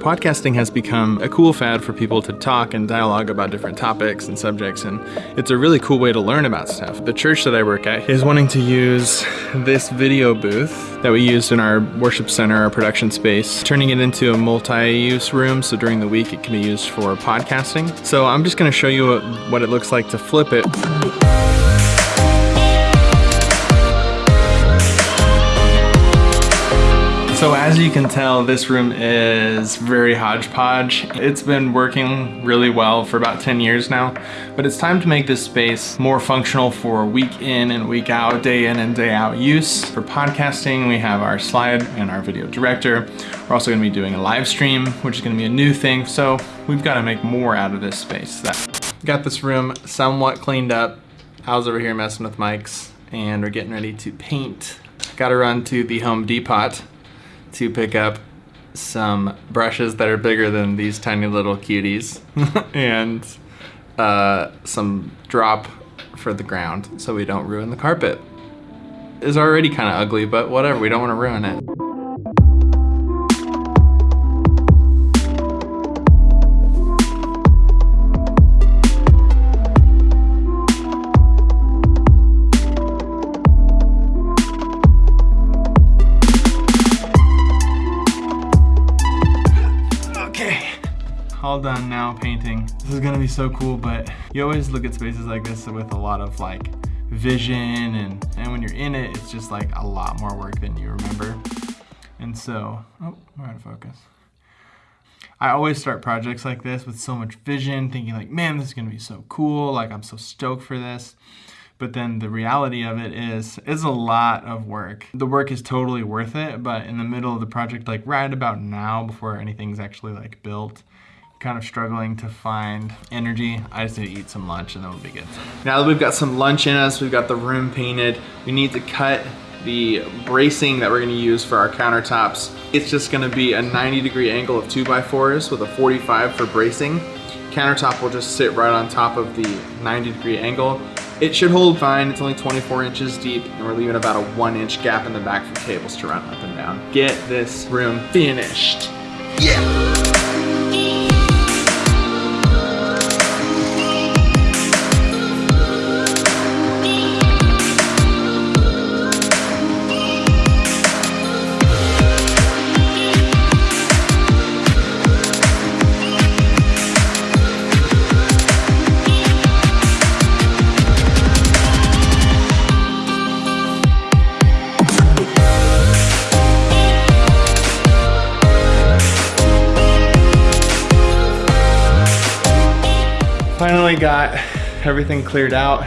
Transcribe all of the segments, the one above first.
Podcasting has become a cool fad for people to talk and dialogue about different topics and subjects, and it's a really cool way to learn about stuff. The church that I work at is wanting to use this video booth that we used in our worship center, our production space, turning it into a multi-use room, so during the week it can be used for podcasting. So I'm just gonna show you what it looks like to flip it. So as you can tell, this room is very hodgepodge. It's been working really well for about 10 years now, but it's time to make this space more functional for week in and week out, day in and day out use. For podcasting, we have our slide and our video director. We're also gonna be doing a live stream, which is gonna be a new thing. So we've gotta make more out of this space. Got this room somewhat cleaned up. I was over here messing with mics and we're getting ready to paint. Gotta run to the Home Depot to pick up some brushes that are bigger than these tiny little cuties and uh, some drop for the ground so we don't ruin the carpet. It's already kind of ugly, but whatever, we don't want to ruin it. All done now painting. This is gonna be so cool, but you always look at spaces like this with a lot of like vision and, and when you're in it, it's just like a lot more work than you remember. And so, oh, we're out of focus. I always start projects like this with so much vision, thinking like, man, this is gonna be so cool. Like I'm so stoked for this. But then the reality of it is, it's a lot of work. The work is totally worth it, but in the middle of the project, like right about now, before anything's actually like built, kind of struggling to find energy. I just need to eat some lunch and then we'll be good. Now that we've got some lunch in us, we've got the room painted, we need to cut the bracing that we're gonna use for our countertops. It's just gonna be a 90 degree angle of 2x4s with a 45 for bracing. Countertop will just sit right on top of the 90 degree angle. It should hold fine, it's only 24 inches deep, and we're leaving about a one inch gap in the back for cables to run up and down. Get this room finished. Yeah! Finally got everything cleared out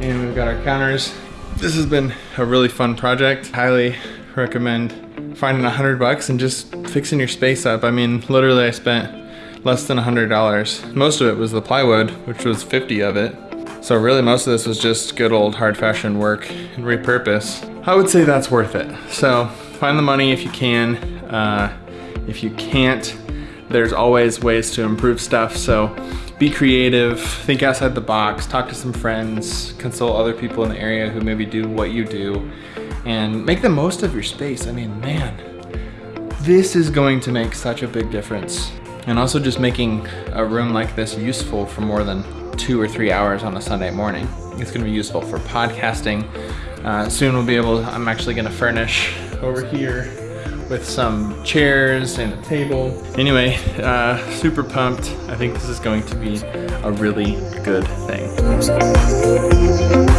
and we've got our counters. This has been a really fun project. Highly recommend finding a hundred bucks and just fixing your space up. I mean, literally I spent less than a hundred dollars. Most of it was the plywood, which was 50 of it. So really most of this was just good old hard fashion work and repurpose. I would say that's worth it. So find the money if you can. Uh, if you can't, there's always ways to improve stuff. So be creative, think outside the box, talk to some friends, consult other people in the area who maybe do what you do, and make the most of your space. I mean, man, this is going to make such a big difference. And also just making a room like this useful for more than two or three hours on a Sunday morning. It's gonna be useful for podcasting. Uh, soon we'll be able, I'm actually gonna furnish over here with some chairs and a table. Anyway, uh, super pumped. I think this is going to be a really good thing.